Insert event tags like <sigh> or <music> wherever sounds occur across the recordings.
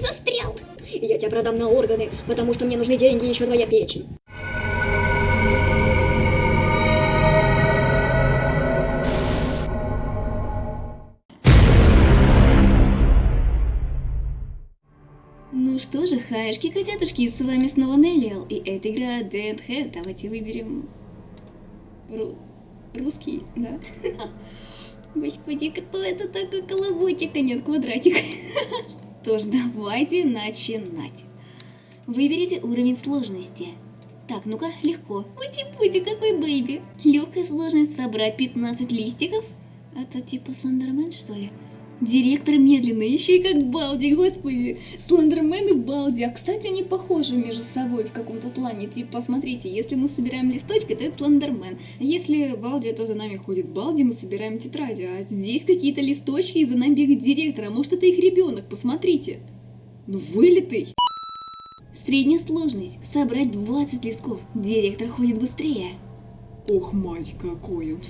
Застрял. Я тебя продам на органы, потому что мне нужны деньги и еще твоя печень. Ну что же, хаешки, котятушки, с вами снова Неллиал, и эта игра Dead Head. Давайте выберем... Ру... Русский, да? <laughs> Господи, кто это такой колобочек, а нет квадратик? <laughs> Что ж, давайте начинать. Выберите уровень сложности. Так, ну-ка, легко. Пути-пути, какой baby. Легкая сложность собрать 15 листиков. Это типа Слендермен, что ли? Директор медленный, еще и как Балди, господи. Слендермен и Балди. А, кстати, они похожи между собой в каком-то плане. Типа, смотрите, если мы собираем листочки, то это Слендермен. Если Балди, то за нами ходит Балди, мы собираем тетради. А здесь какие-то листочки, и за нами бегает директор. А может, это их ребенок, посмотрите. Ну, вылитый. Средняя сложность. Собрать 20 листков. Директор ходит быстрее. Ох, мать, какой он.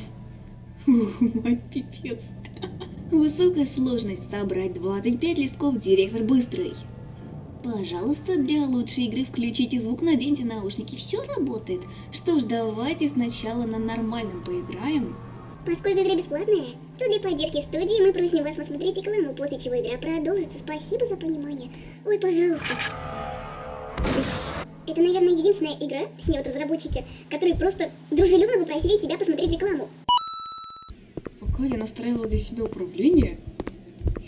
Ух, мать, пипец. Высокая сложность. Собрать 25 листков. Директор быстрый. Пожалуйста, для лучшей игры включите звук, наденьте наушники. Все работает. Что ж, давайте сначала на нормальном поиграем. Поскольку игра бесплатная, то для поддержки студии мы просим вас посмотреть рекламу, после чего игра продолжится. Спасибо за понимание. Ой, пожалуйста. Это, наверное, единственная игра, точнее вот разработчики, которые просто дружелюбно попросили тебя посмотреть рекламу. Я настраивала для себя управление,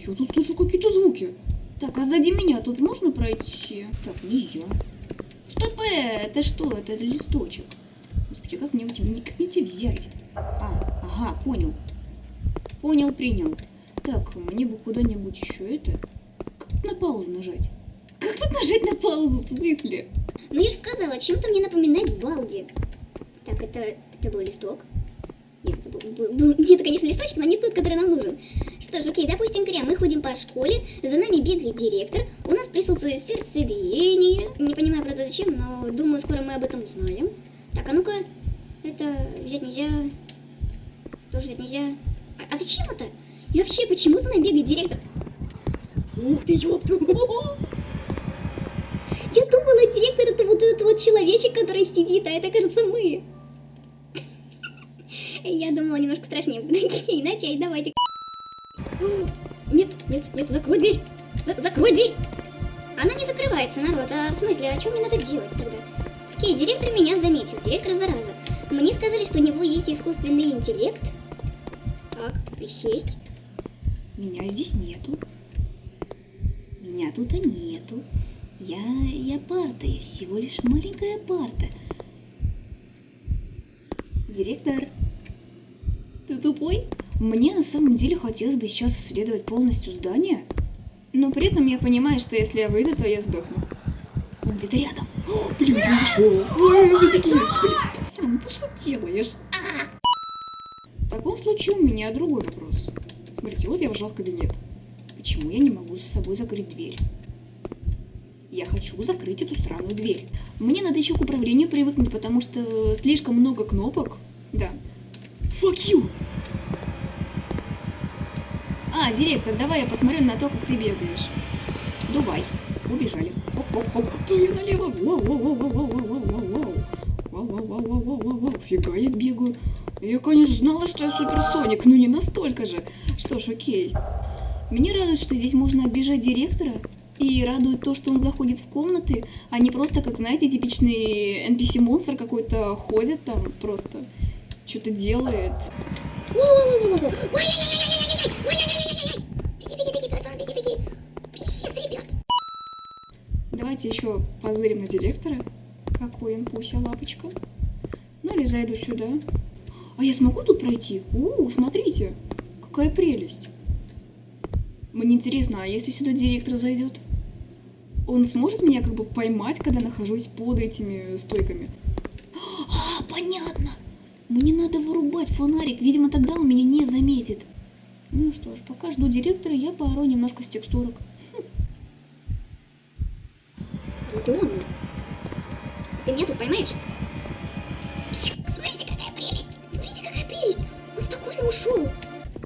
я тут слышу какие-то звуки. Так, а сзади меня тут можно пройти? Так, нельзя. Стоп, э, это что? Это листочек. Господи, как мне как мне тебя взять? А, ага, понял. Понял, принял. Так, мне бы куда-нибудь еще это... Как на паузу нажать? Как тут нажать на паузу, в смысле? Ну я же сказала, чем-то мне напоминает Балди. Так, это, это был листок. Нет, конечно, листочек, но не тот, который нам нужен. Что ж, окей, допустим, Кря, мы ходим по школе, за нами бегает директор, у нас присутствует сердцебиение. Не понимаю, правда, зачем, но думаю, скоро мы об этом узнаем. Так, а ну-ка, это взять нельзя, тоже взять нельзя. А, а зачем это? И вообще, почему за нами бегает директор? Ух ты, ёпта! Я думала, директор это вот этот вот человечек, который сидит, а это, кажется, мы. Я думала, немножко страшнее будет. <laughs> Окей, начать, давайте. <gasps> Нет, нет, нет, закрой дверь. За закрой дверь. Она не закрывается, народ. А в смысле, а что мне надо делать тогда? Окей, директор меня заметил. Директор зараза. Мне сказали, что у него есть искусственный интеллект. Так, присесть. Меня здесь нету. Меня тут и нету. Я, я парта, я всего лишь маленькая парта. Директор, ты тупой? Мне на самом деле хотелось бы сейчас исследовать полностью здание, но при этом я понимаю, что если я выйду, то я сдохну. Он где-то рядом. О, <gasps> блин, ты. Ой, беги, блин, пацан, ты что делаешь? В таком случае у меня другой вопрос. Смотрите, вот я вошла в кабинет. Почему я не могу за собой закрыть дверь? Я хочу закрыть эту странную дверь. Мне надо еще к управлению привыкнуть, потому что слишком много кнопок. Да. Fuck you! А, директор, давай я посмотрю на то, как ты бегаешь. Дувай. Убежали. Хоп-хоп-хоп. Я налево. Вау-вау-вау-вау-вау-вау-вау-вау. Вау-вау-вау-вау-вау-вау. Фига я бегаю. Я, конечно, знала, что я суперсоник, но не настолько же. Что ж, окей. Меня радует, что здесь можно оббежать директора. И радует то, что он заходит в комнаты, а не просто, как, знаете, типичный NPC-монстр какой-то ходит там просто, что-то делает. Давайте еще позырим на директора. Какой он пуся лапочка. Ну или зайду сюда. А я смогу тут пройти? У, смотрите, какая прелесть. Мне интересно, а если сюда директор зайдет? Он сможет меня как бы поймать, когда нахожусь под этими стойками? А, понятно. Мне надо вырубать фонарик, видимо, тогда он меня не заметит. Ну что ж, пока жду директора, я поору немножко с текстурок. Вот он. Ты меня тут поймаешь? Смотрите, какая прелесть! Смотрите, какая прелесть! Он спокойно ушел.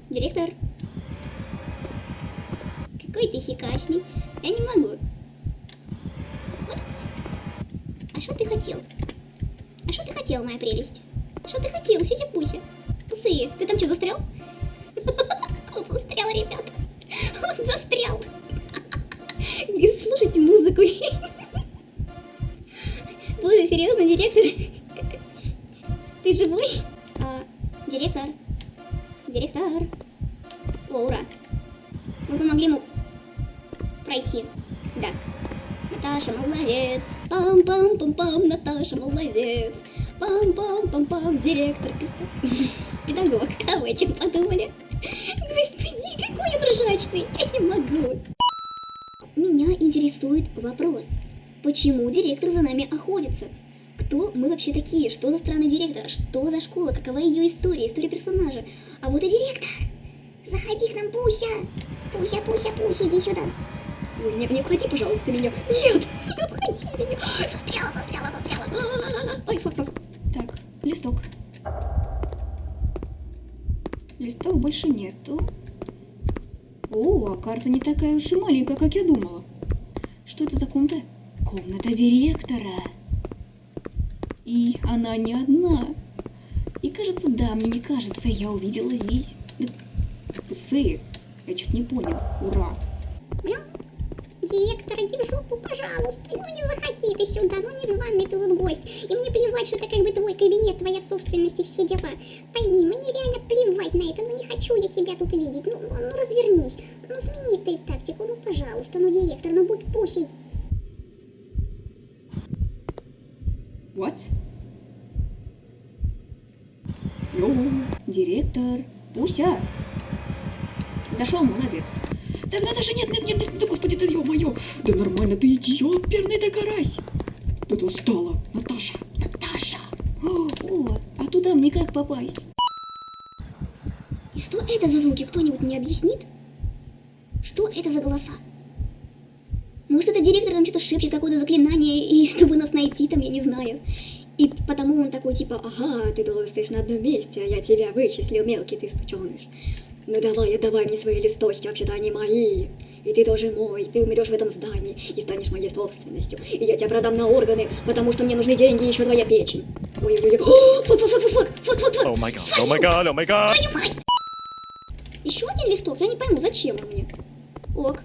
Директор. Какой ты сикачный. Я не могу. Вот. А что ты хотел? А что ты хотел, моя прелесть? Что ты хотел, сися-пуся? Псы, ты там что, застрял? <laughs> Он застрял, ребят. Он застрял. Вы слушайте музыку. <laughs> Боже, серьезно, директор? Ты живой? А, директор? Директор? О, ура. Мы помогли ему пройти. Да. Наташа молодец. Пам-пам-пам-пам. Наташа молодец. Пам-пам-пам-пам. Директор. педа- <laughs> Педагог. А вы чем подумали? Господи, какой он ржачный. Я не могу. Меня интересует вопрос. Почему директор за нами охотится? Кто мы вообще такие? Что за странный директор? Что за школа? Какова ее история? История персонажа? А вот и директор. Заходи к нам, Пуся. Пуся, Пуся, Пуся, иди сюда. Ой, не, не обходи, пожалуйста, меня. Нет, не обходи меня. Застряла, застряла, застряла. А-а-а. Ой, фу, фу. Листок. Листов больше нету. О, а карта не такая уж и маленькая, как я думала. Что это за комната? Комната директора. И она не одна. И кажется, да, мне не кажется, я увидела здесь... Псы, я чуть не понял. Ура. Иди в жопу, пожалуйста. Ну не заходи ты сюда, ну не званый ты тут гость. И мне плевать, что это как бы твой кабинет, твоя собственность и все дела. Пойми, мне реально плевать на это, ну не хочу я тебя тут видеть. Ну, ну, ну развернись, ну смени ты тактику, ну пожалуйста, ну директор, ну будь пусей. What? Йоу, директор, Пуся. Зашел, молодец. Да, Наташа, нет, нет, нет, нет, да господи, ты ё-моё. Да нормально, ты идиот, перный да карась. Да достала, Наташа, Наташа. О, о, а туда мне как попасть? И что это за звуки, кто-нибудь мне объяснит? Что это за голоса? Может, это директор там что-то шепчет, какое-то заклинание, и <laughs> чтобы нас найти там, я не знаю. И потому он такой, типа, ага, ты долго стоишь на одном месте, а я тебя вычислил, мелкий ты сученыш. Ну давай, отдавай мне свои листочки, вообще-то они мои. И ты тоже мой, ты умрешь в этом здании и станешь моей собственностью. И я тебя продам на органы, потому что мне нужны деньги и еще твоя печень. Ой-ой-ой, <gasps> Oh, fuck, fuck, fuck, fuck, fuck, fuck, fuck. God, oh my god! Твою мать! Еще один листок, я не пойму, зачем он мне? Ок.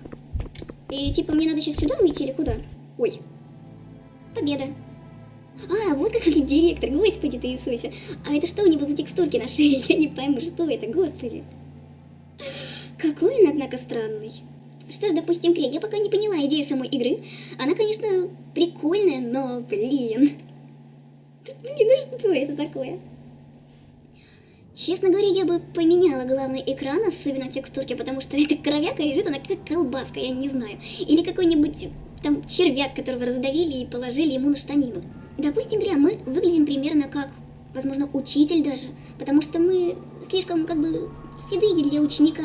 И типа мне надо сейчас сюда выйти или куда? Ой. Победа. А, вот как выглядит директор, господи ты Иисусе. А это что у него за текстурки на шее? Я не пойму, что это, господи. Какой он, однако, странный. Что ж, допустим, Крей, я пока не поняла идею самой игры. Она, конечно, прикольная, но, блин. Блин, ну что это такое? Честно говоря, я бы поменяла главный экран, особенно текстурки, потому что <laughs> эта кровяка лежит, она как колбаска, я не знаю. Или какой-нибудь там червяк, которого раздавили и положили ему на штанину. Допустим, говоря, мы выглядим примерно как, возможно, учитель даже, потому что мы слишком как бы седые для ученика,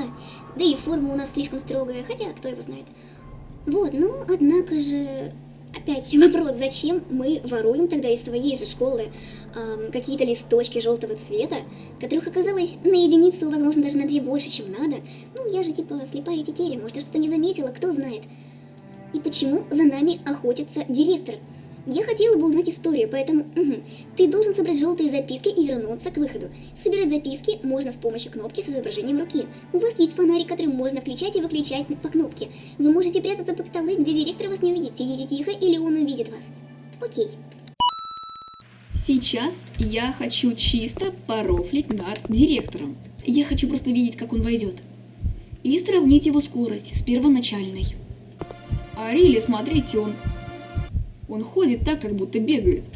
да и форма у нас слишком строгая, хотя кто его знает. Вот, ну, однако же, опять <laughs> вопрос, зачем мы воруем тогда из своей же школы ам, какие-то листочки желтого цвета, которых оказалось на единицу, возможно, даже на две больше, чем надо. Ну, я же типа слепая тетеря, может, я что-то не заметила, кто знает. И почему за нами охотится директор? Я хотела бы узнать историю, поэтому мгм, ты должен собрать желтые записки и вернуться к выходу. Собирать записки можно с помощью кнопки с изображением руки. У вас есть фонарик, который можно включать и выключать по кнопке. Вы можете прятаться под столы, где директор вас не увидит. Сидите тихо, или он увидит вас. Окей. Сейчас я хочу чисто порофлить над директором. Я хочу просто видеть, как он войдет. И сравнить его скорость с первоначальной. А Рилли, смотрите, он... Он ходит так, как будто бегает.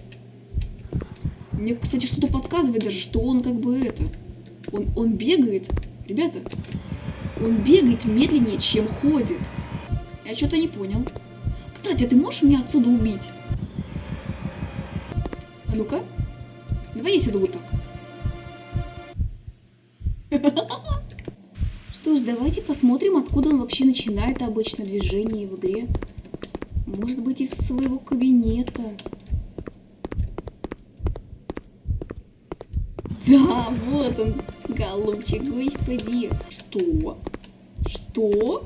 Мне, кстати, что-то подсказывает даже, что он как бы это... Он, он бегает, ребята, он бегает медленнее, чем ходит. Я что-то не понял. Кстати, а ты можешь меня отсюда убить? А ну-ка. Давай я сяду вот так. <laughs> Что ж, давайте посмотрим, откуда он вообще начинает обычно движение в игре. Может быть, из своего кабинета. Да, вот он, голубчик, господи. Что? Что?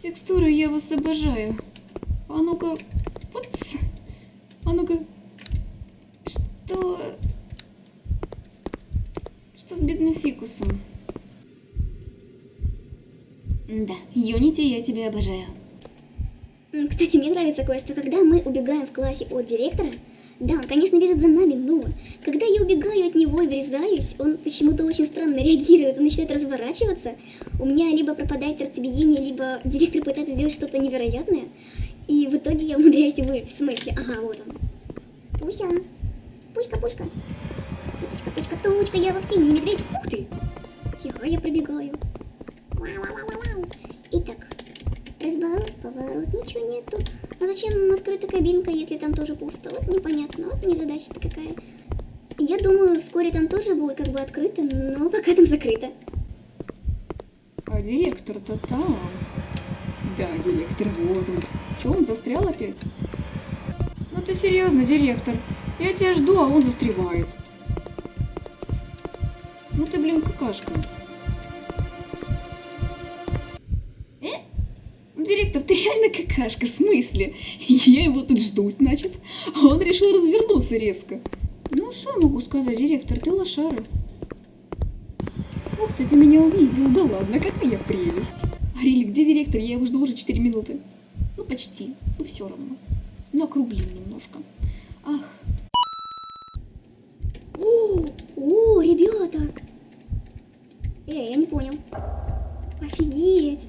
Текстуры я вас обожаю. А ну-ка, вот. А ну-ка. Что... Что с бедным фикусом? Да, Юнити, я тебя обожаю. Кстати, мне нравится кое-что, когда мы убегаем в классе от директора, да, он, конечно, бежит за нами, но когда я убегаю от него и врезаюсь, он почему-то очень странно реагирует, он начинает разворачиваться, у меня либо пропадает сердцебиение, либо директор пытается сделать что-то невероятное, и в итоге я умудряюсь выжить, в смысле, ага, вот он. Пуся, пуська, пуська, тучка, тучка, тучка, я во синий медведь, ух ты, я, я пробегаю. Вау-вау-вау-вау. Итак, Разворот, поворот, ничего нету. А зачем открыта кабинка, если там тоже пусто? Вот непонятно, вот незадача-то какая. Я думаю, вскоре там тоже будет как бы открыто, но пока там закрыто. А директор-то там. Да, директор, вот он. Че, он застрял опять? Ну ты серьезно, директор? Я тебя жду, а он застревает. Ну ты, блин, какашка. Директор, ты реально какашка, в смысле? Я его тут жду, значит. А он решил развернуться резко. Ну, что могу сказать, директор, ты лошара. Ух ты, ты меня увидел, да ладно, какая прелесть. Арили, где директор? Я его жду уже 4 минуты. Ну, почти, ну все равно. Ну, округлим немножко. Ах, О, о, ребята! Эй, я не понял. Офигеть!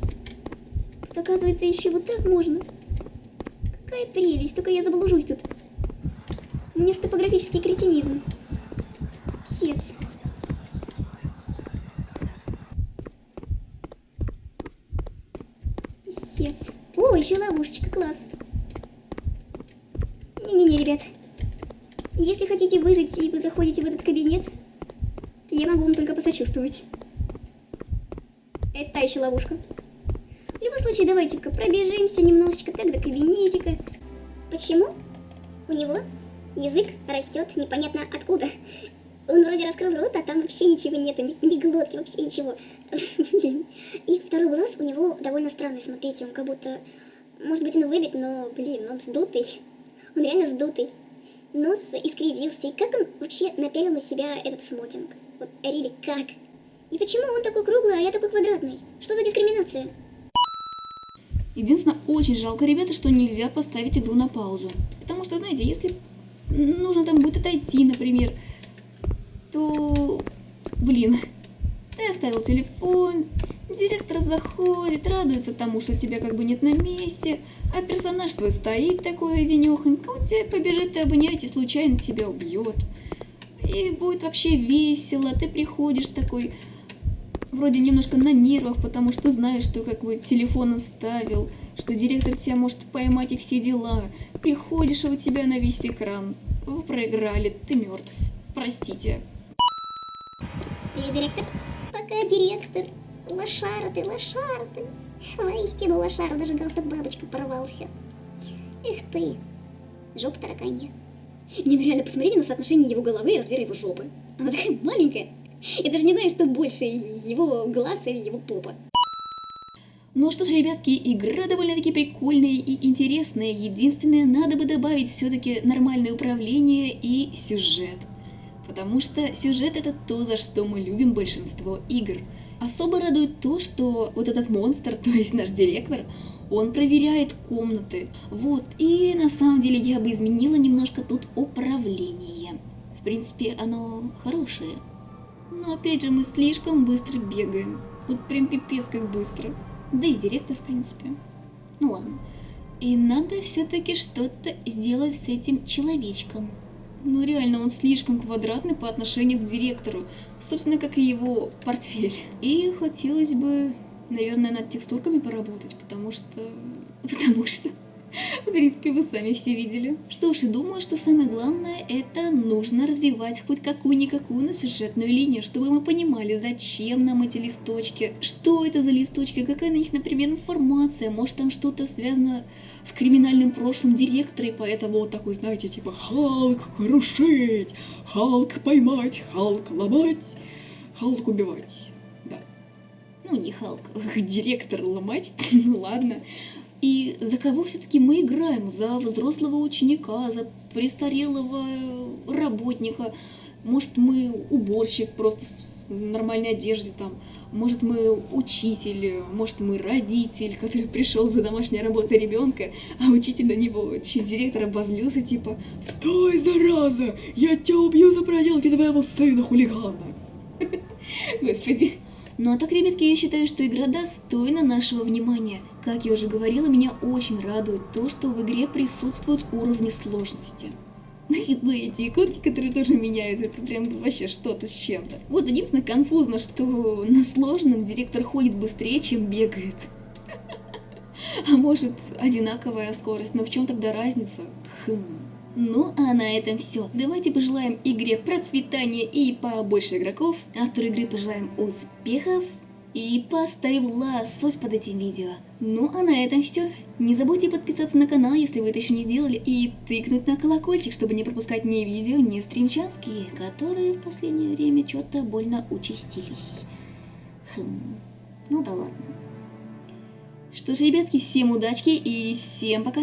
Тут, оказывается, еще вот так можно. Какая прелесть, только я заблужусь тут. У меня ж топографический кретинизм. Псец. Писец. О, еще ловушечка, класс. Не-не-не, ребят. Если хотите выжить и вы заходите в этот кабинет, я могу вам только посочувствовать. Это та еще ловушка. Случае, давайте-ка пробежимся немножечко так до кабинетика. Почему? У него язык растет непонятно откуда. Он вроде раскрыл рот, а там вообще ничего нету, ни, ни глотки, вообще ничего. Блин. И второй глаз у него довольно странный, смотрите, он как будто... Может быть, он выбит, но, блин, он сдутый. Он реально сдутый. Нос искривился. И как он вообще напялил на себя этот смокинг? Вот, Рили, как? И почему он такой круглый, а я такой квадратный? Что за дискриминация? Единственное, очень жалко, ребята, что нельзя поставить игру на паузу. Потому что, знаете, если нужно там будет отойти, например, то, блин, ты оставил телефон, директор заходит, радуется тому, что тебя как бы нет на месте, а персонаж твой стоит такой одинехонько, он тебя побежит и обнять, и случайно тебя убьет. И будет вообще весело, ты приходишь такой, вроде немножко на нервах, потому что знаешь, что как бы телефон оставил, что директор тебя может поймать и все дела. Приходишь, а у тебя на весь экран. Вы проиграли, ты мертв. Простите. Привет, директор. Пока, директор. Лошара ты, лошара ты. Воистину лошара, даже галстук бабочка порвался. Эх ты, жопа тараканья. Не, ну реально, посмотрите на соотношение его головы и размера его жопы. Она такая маленькая. Я даже не знаю, что больше, его глаз или его попа. Ну что ж, ребятки, игра довольно-таки прикольная и интересная. Единственное, надо бы добавить все-таки нормальное управление и сюжет. Потому что сюжет это то, за что мы любим большинство игр. Особо радует то, что вот этот монстр, <laughs> то есть наш директор, он проверяет комнаты. Вот, и на самом деле я бы изменила немножко тут управление. В принципе, оно хорошее. Но опять же, мы слишком быстро бегаем. Вот прям пипец как быстро. Да и директор, в принципе. Ну ладно. И надо все-таки что-то сделать с этим человечком. Ну реально, он слишком квадратный по отношению к директору. Собственно, как и его портфель. И хотелось бы, наверное, над текстурками поработать, потому что... <laughs> Потому что... В принципе, вы сами все видели. Что ж, и думаю, что самое главное, это нужно развивать хоть какую-никакую на сюжетную линию, чтобы мы понимали, зачем нам эти листочки, что это за листочки, какая на них, например, информация, может там что-то связано с криминальным прошлым директора, и поэтому вот такой, знаете, типа Халк крушить, Халк поймать, Халк ломать, Халк убивать. Да. Ну, Ну, не Халк, <laughs> директор ломать, <laughs> ну ладно. И за кого все-таки мы играем? За взрослого ученика, за престарелого работника? Может, мы уборщик просто в нормальной одежде там? Может, мы учитель, может, мы родитель, который <laughs> пришел за домашней работой ребенка, а учитель на него, директор обозлился, типа, Стой, зараза! Я тебя убью за проделки твоего сына хулигана! <laughs> Господи. Ну а так, ребятки, я считаю, что игра достойна нашего внимания. Как я уже говорила, меня очень радует то, что в игре присутствуют уровни сложности. <laughs> И ну, эти иконки, которые тоже меняются, это прям вообще что-то с чем-то. Вот единственное конфузно, что на сложном директор ходит быстрее, чем бегает. <laughs> А может, одинаковая скорость, но в чем тогда разница? Хм. Ну, а на этом все. Давайте пожелаем игре процветания и побольше игроков. Автору игры пожелаем успехов и поставим лосось под этим видео. Ну, а на этом все. Не забудьте подписаться на канал, если вы это еще не сделали, и тыкнуть на колокольчик, чтобы не пропускать ни видео, ни стримчанские, которые в последнее время что-то больно участились. Хм, ну да ладно. Что ж, ребятки, всем удачки и всем пока!